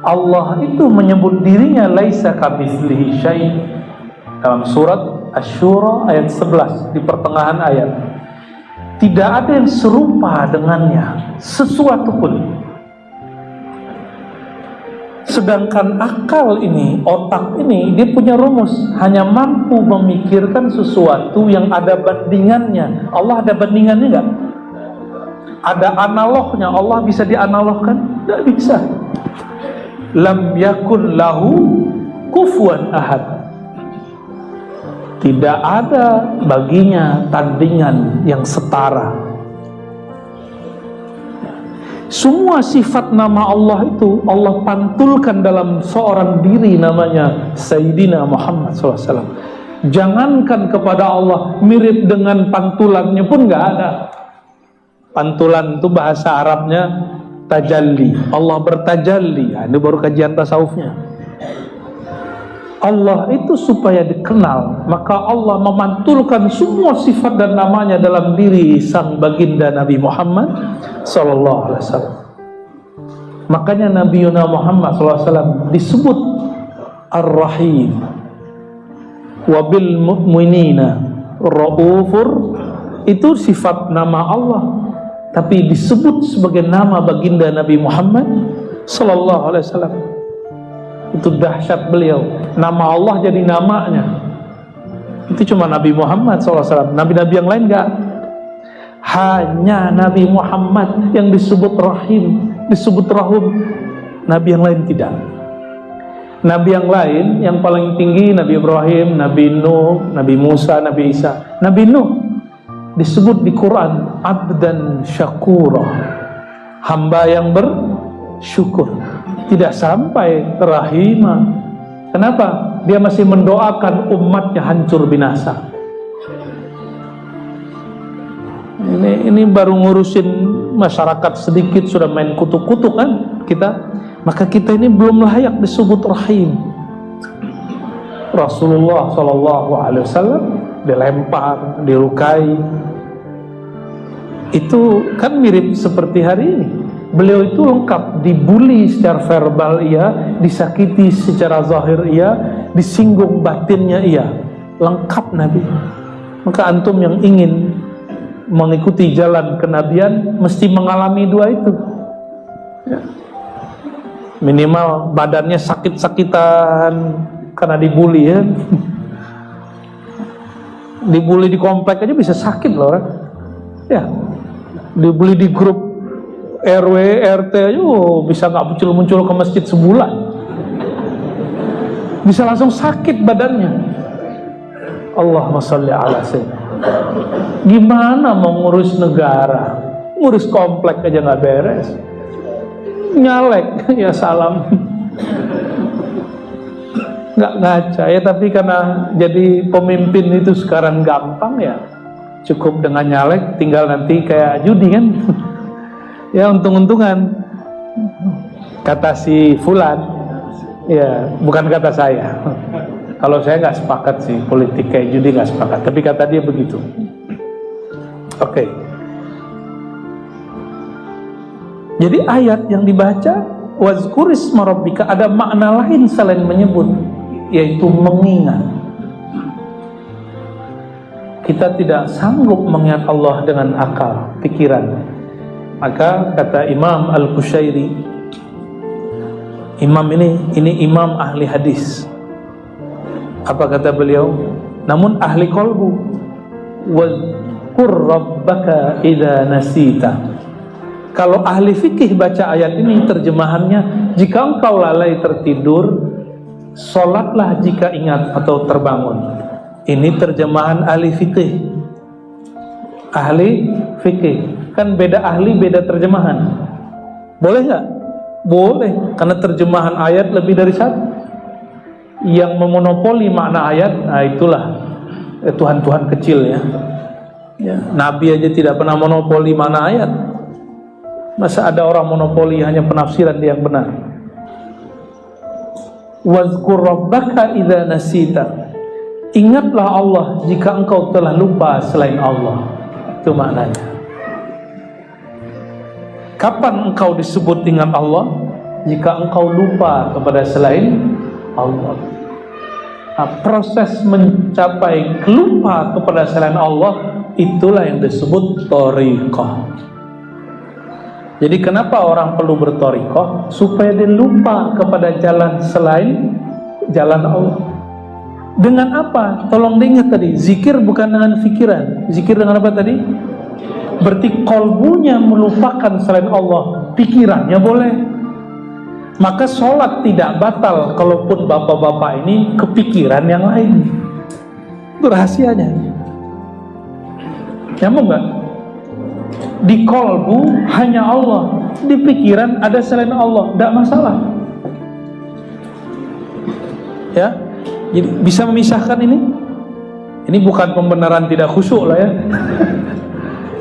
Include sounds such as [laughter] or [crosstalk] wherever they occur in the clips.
Allah itu menyebut dirinya laisa kamitslihi syai dalam surat Asy-Syura ayat 11 di pertengahan ayat. Tidak ada yang serupa dengannya sesuatu pun. Sedangkan akal ini, otak ini, dia punya rumus, hanya mampu memikirkan sesuatu yang ada bandingannya. Allah ada bandingannya enggak? Ada analognya, Allah bisa dianalogkan? Tidak bisa lam yakun lahu kufuan ahad tidak ada baginya tandingan yang setara. Semua sifat nama Allah itu Allah pantulkan dalam seorang diri namanya Sayyidina Muhammad SAW jangankan kepada Allah mirip dengan pantulannya pun nggak ada. Pantulan itu bahasa Arabnya tajalli. Allah bertajalli. Nah, ini baru kajian tasawufnya Allah itu supaya dikenal maka Allah memantulkan semua sifat dan namanya dalam diri sang baginda Nabi Muhammad sallallahu alaihi wasallam. Makanya Nabi Yuna Muhammad wasallam disebut Ar-Rahim. Wabil mu'minina raufur. Itu sifat nama Allah tapi disebut sebagai nama baginda Nabi Muhammad sallallahu alaihi wasallam. Itu dahsyat beliau. Nama Allah jadi namanya. Itu cuma Nabi Muhammad wasallam. Nabi-nabi yang lain enggak. Hanya Nabi Muhammad yang disebut Rahim, disebut Rahum. Nabi yang lain tidak. Nabi yang lain yang paling tinggi Nabi Ibrahim, Nabi Nuh, Nabi Musa, Nabi Isa. Nabi Nuh disebut di Quran abdan syakura hamba yang bersyukur tidak sampai rahimah kenapa? Dia masih mendoakan umatnya hancur binasa. Ini ini baru ngurusin masyarakat sedikit sudah main kutuk-kutuk kan kita. Maka kita ini belum layak disebut rahim. Rasulullah Shallallahu Alaihi Wasallam dilempar, dilukai. Itu kan mirip seperti hari ini. Beliau itu lengkap dibully secara verbal iya, disakiti secara zahir iya, disinggung batinnya iya. Lengkap Nabi. Maka antum yang ingin mengikuti jalan kenabian mesti mengalami dua itu. Ya. Minimal badannya sakit-sakitan karena dibully ya dibully di komplek aja bisa sakit loh ya dibully di grup RW RT aja oh, bisa nggak muncul-muncul ke masjid sebulan? Bisa langsung sakit badannya. Allahumma salli ala gimana mau ngurus negara? Ngurus komplek aja nggak beres. Nyalek [laughs] ya salam. Nggak ngaca ya tapi karena jadi pemimpin itu sekarang gampang ya. Cukup dengan nyalek tinggal nanti kayak judi kan [laughs] ya untung-untungan. Kata si Fulan ya bukan kata saya. Kalau saya nggak sepakat sih politik kayak judi nggak sepakat. Tapi kata dia begitu. Oke. Okay. jadi ayat yang dibaca wazkuris marobika ada makna lain selain menyebut yaitu mengingat. Kita tidak sanggup mengingat Allah dengan akal, pikiran maka kata Imam Al-Qushairi Imam ini, ini imam ahli hadis apa kata beliau namun ahli kolbu wadkur rabbaka idha nasita kalau ahli fikih baca ayat ini terjemahannya jika engkau lalai tertidur Solatlah jika ingat atau terbangun. Ini terjemahan ahli fikih. Ahli fikih. Kan beda ahli, beda terjemahan. Boleh nggak? Boleh, karena terjemahan ayat lebih dari satu. Yang memonopoli makna ayat, nah itulah eh, Tuhan-Tuhan kecil ya. Ya, Nabi aja tidak pernah monopoli mana ayat. Masa ada orang monopoli hanya penafsiran dia yang benar? Wazkur rabbaka idza nasita. Ingatlah Allah jika engkau telah lupa selain Allah. Itu maknanya. Kapan engkau disebut ingat Allah? Jika engkau lupa kepada selain Allah. Nah, proses mencapai lupa kepada selain Allah itulah yang disebut torikoh jadi kenapa orang perlu bertorikoh supaya dia lupa kepada jalan selain jalan Allah dengan apa? tolong diingat tadi zikir bukan dengan pikiran zikir dengan apa tadi? Berarti kolbunya melupakan selain Allah pikirannya boleh maka sholat tidak batal kalaupun bapak-bapak ini kepikiran yang lain itu rahasianya Nyambung nggak? Di kolbu hanya Allah, di pikiran ada selain Allah, tidak masalah. Ya, jadi bisa memisahkan ini. Ini bukan pembenaran tidak khusyuk lah ya.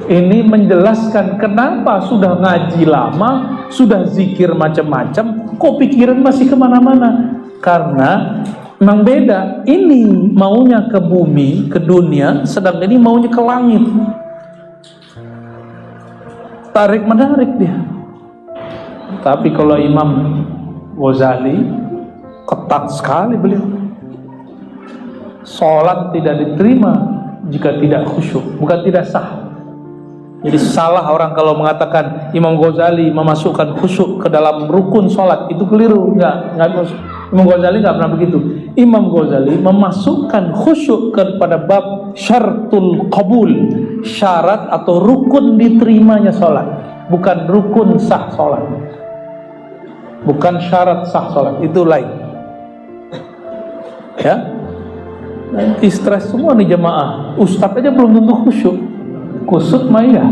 Ini menjelaskan kenapa sudah ngaji lama, sudah zikir macam-macam, kok pikiran masih ke mana-mana? Karena Memang beda. Ini maunya ke bumi, ke dunia, sedang ini maunya ke langit. Tarik menarik dia. Tapi kalau Imam Ghazali ketat sekali beliau. Sholat tidak diterima jika tidak khusyuk, bukan tidak sah. Jadi salah orang kalau mengatakan Imam Ghazali memasukkan khusyuk ke dalam rukun sholat itu keliru, enggak masuk. Imam Ghazali enggak pernah begitu. Imam Ghazali memasukkan khusyuk kepada bab syartul qabul, syarat atau rukun diterimanya sholat, bukan rukun sah sholat, bukan syarat sah sholat itu lain. Ya, nanti stres semua nih jemaah. Ustadz aja belum tentu khusyuk kusut maya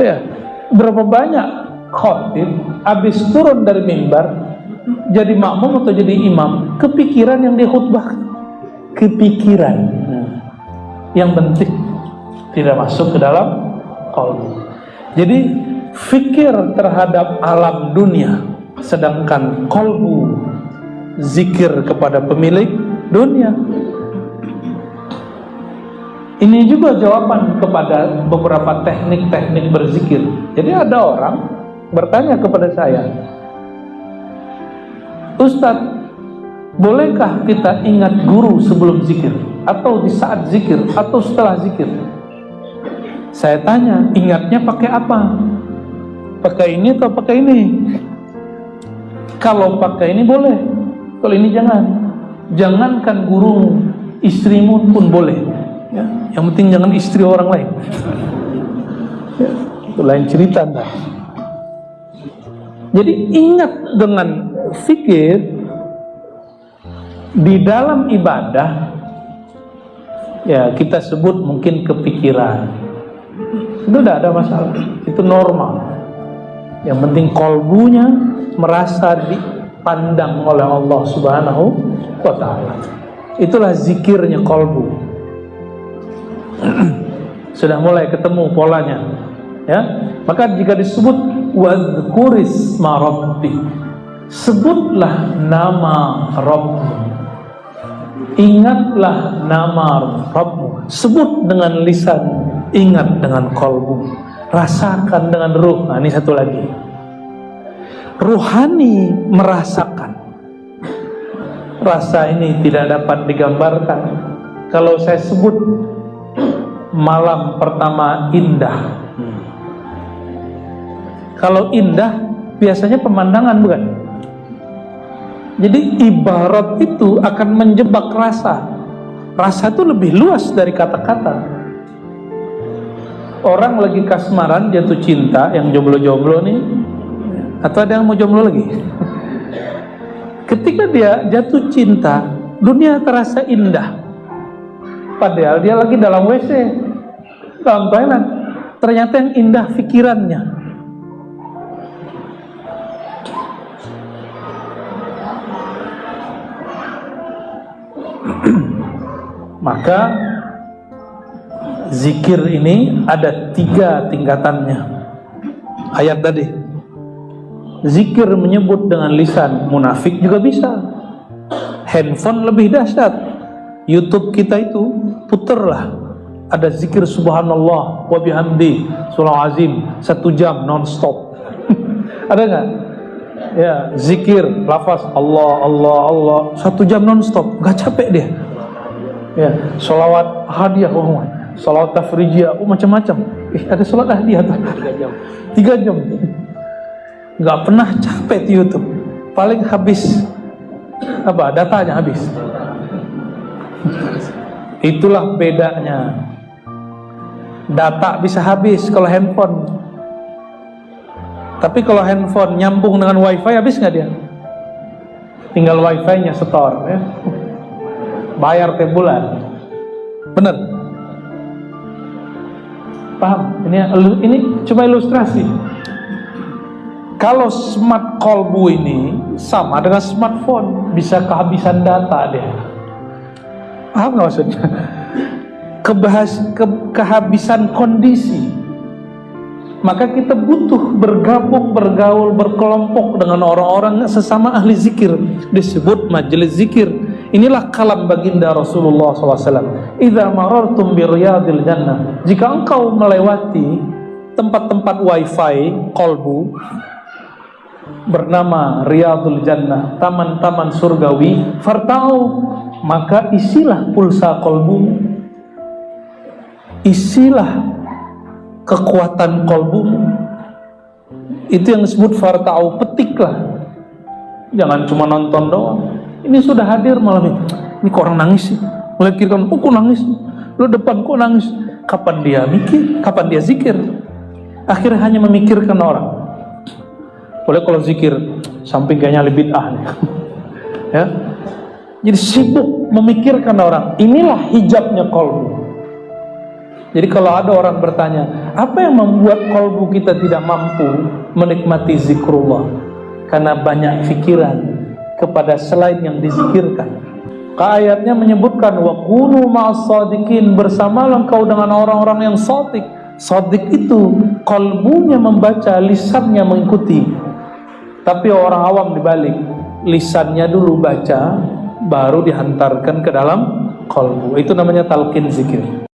ya berapa banyak khotib habis turun dari mimbar jadi makmum atau jadi imam kepikiran yang dia khutbah kepikiran. Yang penting tidak masuk ke dalam kalbu jadi fikir terhadap alam dunia sedangkan kolbu zikir kepada pemilik dunia ini juga jawaban kepada beberapa teknik-teknik berzikir. Jadi ada orang bertanya kepada saya, Ustadz, bolehkah kita ingat guru sebelum zikir? Atau di saat zikir? Atau setelah zikir? Saya tanya, ingatnya pakai apa? Pakai ini atau pakai ini? Kalau pakai ini boleh, kalau ini jangan. Jangankan guru, istrimu pun boleh ya. yang penting jangan istri orang lain ya. itu lain cerita entah. jadi ingat dengan fikir di dalam ibadah ya kita sebut mungkin kepikiran itu tidak ada masalah itu normal yang penting kolbunya merasa dipandang oleh Allah subhanahu wa ta'ala itulah zikirnya kolbu sudah mulai ketemu polanya ya. Maka jika disebut wadhkuris marabbi sebutlah nama Rabbmu. Ingatlah nama Rabbmu. Sebut dengan lisan ingat dengan kolbu. Rasakan dengan ruh. Nah, ini satu lagi. Ruhani merasakan. Rasa ini tidak dapat digambarkan. Kalau saya sebut malam pertama indah. Kalau indah biasanya pemandangan bukan? Jadi ibarat itu akan menjebak rasa. Rasa itu lebih luas dari kata-kata. Orang lagi kasmaran jatuh cinta yang jomblo-jomblo nih atau ada yang mau jomblo lagi? [laughs] Ketika dia jatuh cinta, dunia terasa indah Padahal dia lagi dalam WC, dalam. Ternyata yang indah pikirannya. [clears throat] Maka zikir ini ada tiga tingkatannya. Ayat tadi. Zikir menyebut dengan lisan munafik juga bisa. Handphone lebih dahsyat. YouTube kita itu puterlah ada zikir subhanallah wa bihamdi surah azim satu jam non-stop. [laughs] Ada nggak? Ya zikir lafaz Allah Allah Allah satu jam non-stop. Nggak capek dia. Ya solawat hadiah oh, solawat tafrijiyah oh, macam-macam. Eh, ada sholat hadiah tiga jam. Tiga jam. Nggak pernah capek di YouTube. Paling habis apa datanya habis. [laughs] Itulah bedanya data bisa habis kalau handphone. Tapi kalau handphone nyambung dengan wifi habis nggak dia? Tinggal wifi nya setor ya. Bayar tiap bulan. Bener? Paham? Ini ini cuma ilustrasi. Kalau smart kolbu ini sama dengan smartphone, bisa kehabisan data dia. Paham nggak maksudnya? Kebahas, ke, kehabisan kondisi. Maka kita butuh bergabung, bergaul, berkelompok dengan orang-orang sesama ahli zikir. Disebut majelis zikir. Inilah kalam baginda Rasulullah SAW. Idza marartum biriyadil jannah. Jika engkau melewati tempat-tempat wifi kolbu bernama Riyadul Jannah, taman-taman surgawi, fartau, maka isilah pulsa kolbu, isilah kekuatan kolbu. Itu yang disebut fartau, petiklah. Jangan cuma nonton doang. Ini sudah hadir malam ini. Ini kok orang nangis sih? Melihat kiri kanan, oh kok nangis? Lu depan kok nangis? Kapan dia mikir? Kapan dia zikir? Akhirnya hanya memikirkan orang boleh kalau zikir samping kayaknya lebih ah [laughs] ya jadi sibuk memikirkan orang inilah hijabnya kolbu jadi kalau ada orang bertanya apa yang membuat kolbu kita tidak mampu menikmati zikrullah karena banyak pikiran kepada selain yang dizikirkan ayatnya menyebutkan wa kunu ma'as sadiqin bersama engkau dengan orang-orang yang sodik sodik itu kolbunya membaca lisannya mengikuti tapi orang awam dibalik, lisannya dulu baca, baru dihantarkan ke dalam kolbu. Itu namanya talqin zikir.